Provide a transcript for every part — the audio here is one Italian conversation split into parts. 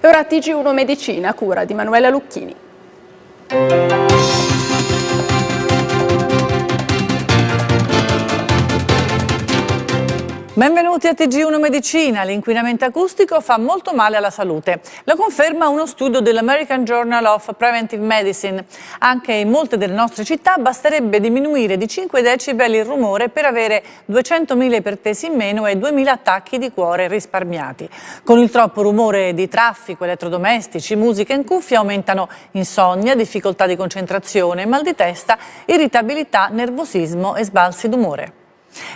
E ora TG1 Medicina, cura di Manuela Lucchini. Benvenuti a TG1 Medicina. L'inquinamento acustico fa molto male alla salute. Lo conferma uno studio dell'American Journal of Preventive Medicine. Anche in molte delle nostre città basterebbe diminuire di 5 decibel il rumore per avere 200.000 ipertesi in meno e 2.000 attacchi di cuore risparmiati. Con il troppo rumore di traffico, elettrodomestici, musica in cuffia aumentano insonnia, difficoltà di concentrazione, mal di testa, irritabilità, nervosismo e sbalzi d'umore.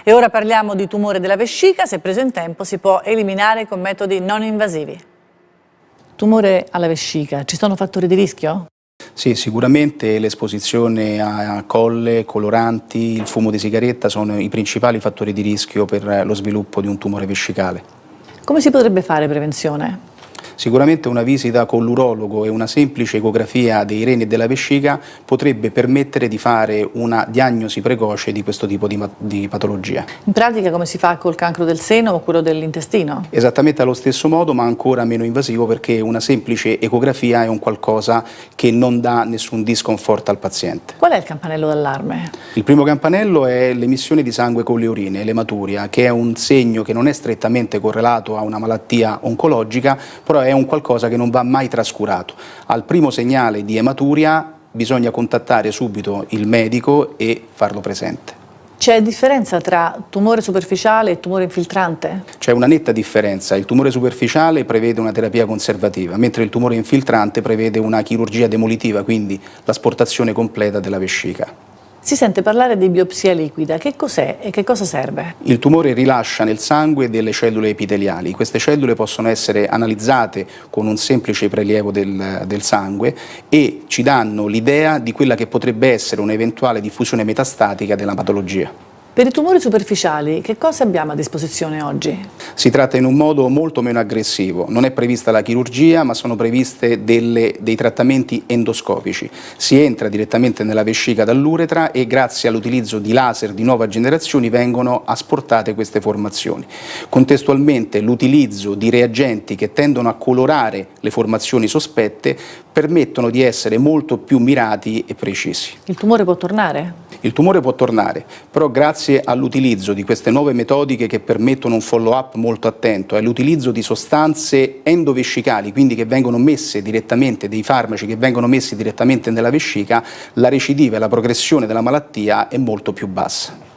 E ora parliamo di tumore della vescica, se preso in tempo si può eliminare con metodi non invasivi. Tumore alla vescica, ci sono fattori di rischio? Sì, sicuramente l'esposizione a colle, coloranti, il fumo di sigaretta sono i principali fattori di rischio per lo sviluppo di un tumore vescicale. Come si potrebbe fare prevenzione? Sicuramente una visita con l'urologo e una semplice ecografia dei reni e della vescica potrebbe permettere di fare una diagnosi precoce di questo tipo di, di patologia. In pratica come si fa col cancro del seno o quello dell'intestino? Esattamente allo stesso modo ma ancora meno invasivo perché una semplice ecografia è un qualcosa che non dà nessun disconforto al paziente. Qual è il campanello d'allarme? Il primo campanello è l'emissione di sangue con le urine, l'ematuria, che è un segno che non è strettamente correlato a una malattia oncologica, però è un qualcosa che non va mai trascurato. Al primo segnale di ematuria bisogna contattare subito il medico e farlo presente. C'è differenza tra tumore superficiale e tumore infiltrante? C'è una netta differenza. Il tumore superficiale prevede una terapia conservativa, mentre il tumore infiltrante prevede una chirurgia demolitiva, quindi l'asportazione completa della vescica. Si sente parlare di biopsia liquida, che cos'è e che cosa serve? Il tumore rilascia nel sangue delle cellule epiteliali, queste cellule possono essere analizzate con un semplice prelievo del, del sangue e ci danno l'idea di quella che potrebbe essere un'eventuale diffusione metastatica della patologia. Per i tumori superficiali che cosa abbiamo a disposizione oggi? Si tratta in un modo molto meno aggressivo, non è prevista la chirurgia ma sono previste delle, dei trattamenti endoscopici. Si entra direttamente nella vescica dall'uretra e grazie all'utilizzo di laser di nuova generazione vengono asportate queste formazioni. Contestualmente l'utilizzo di reagenti che tendono a colorare le formazioni sospette permettono di essere molto più mirati e precisi. Il tumore può tornare? Il tumore può tornare, però grazie all'utilizzo di queste nuove metodiche che permettono un follow-up molto attento, all'utilizzo di sostanze endovescicali, quindi che vengono messe direttamente, dei farmaci che vengono messi direttamente nella vescica, la recidiva e la progressione della malattia è molto più bassa.